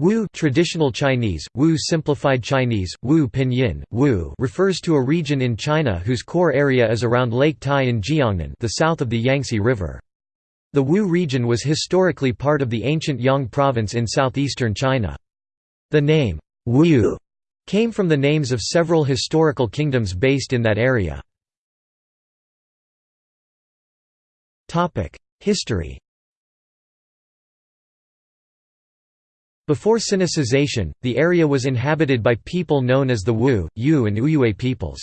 Wu traditional Chinese, Wu simplified Chinese, Wu pinyin, Wu refers to a region in China whose core area is around Lake Tai in Jiangnan the south of the Yangtze River. The Wu region was historically part of the ancient Yang province in southeastern China. The name, Wu, came from the names of several historical kingdoms based in that area. History Before Sinicization, the area was inhabited by people known as the Wu, Yu and Uyue peoples.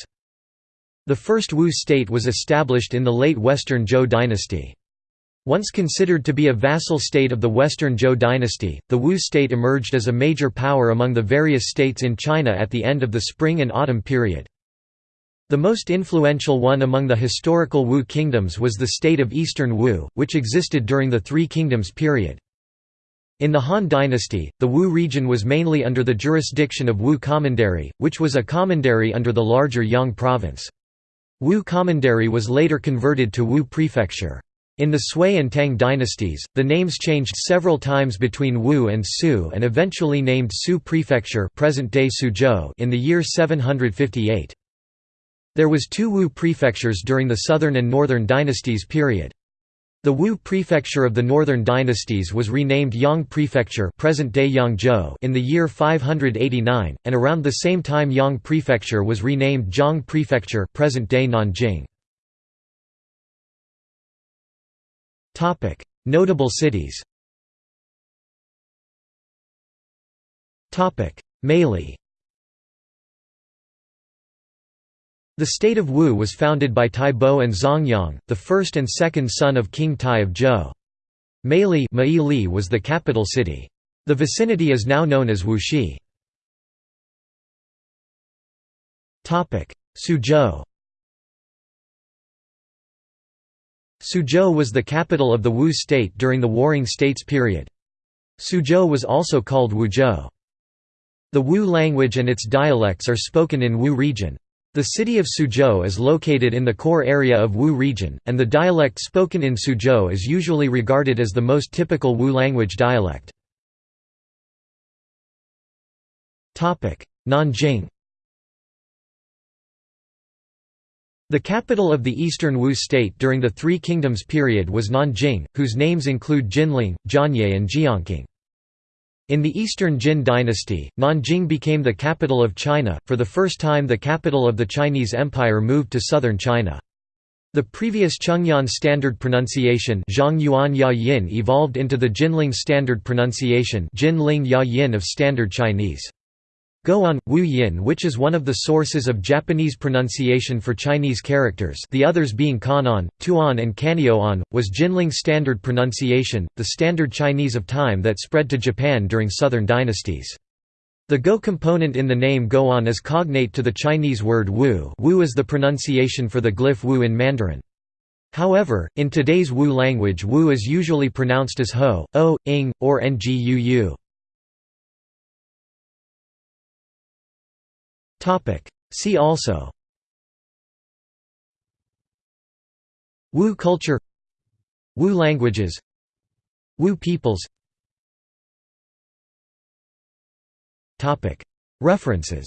The first Wu state was established in the late Western Zhou dynasty. Once considered to be a vassal state of the Western Zhou dynasty, the Wu state emerged as a major power among the various states in China at the end of the Spring and Autumn period. The most influential one among the historical Wu kingdoms was the state of Eastern Wu, which existed during the Three Kingdoms period. In the Han dynasty, the Wu region was mainly under the jurisdiction of Wu Commandery, which was a commandery under the larger Yang province. Wu Commandery was later converted to Wu Prefecture. In the Sui and Tang dynasties, the names changed several times between Wu and Su and eventually named Su Prefecture present-day Suzhou in the year 758. There was two Wu prefectures during the southern and northern dynasties period. The Wu prefecture of the northern dynasties was renamed Yang Prefecture present-day Yangzhou in the year 589, and around the same time Yang Prefecture was renamed Jiang Prefecture present-day Nanjing. Notable cities Meili The state of Wu was founded by Tai Bo and Zhongyong, the first and second son of King Tai of Zhou. Meili was the capital city. The vicinity is now known as Wuxi. Suzhou Suzhou was the capital of the Wu state during the Warring States period. Suzhou was also called Wuzhou. The Wu language and its dialects are spoken in Wu region. The city of Suzhou is located in the core area of Wu region, and the dialect spoken in Suzhou is usually regarded as the most typical Wu language dialect. Nanjing The capital of the eastern Wu state during the Three Kingdoms period was Nanjing, whose names include Jinling, Jianye and Jiankang. In the Eastern Jin dynasty, Nanjing became the capital of China, for the first time the capital of the Chinese Empire moved to southern China. The previous Zhongyuan standard pronunciation evolved into the Jinling standard pronunciation of Standard Chinese. Go-on, Wu Yin which is one of the sources of Japanese pronunciation for Chinese characters the others being Kan-on, Tō-on and Kan'yō-on, was Jinling standard pronunciation, the standard Chinese of time that spread to Japan during southern dynasties. The Go component in the name Go-on is cognate to the Chinese word Wu Wu is the pronunciation for the glyph Wu in Mandarin. However, in today's Wu language Wu is usually pronounced as Ho, O, Ing, or Nguu. Topic. See also. Wu culture. Wu languages. Wu peoples. Topic. References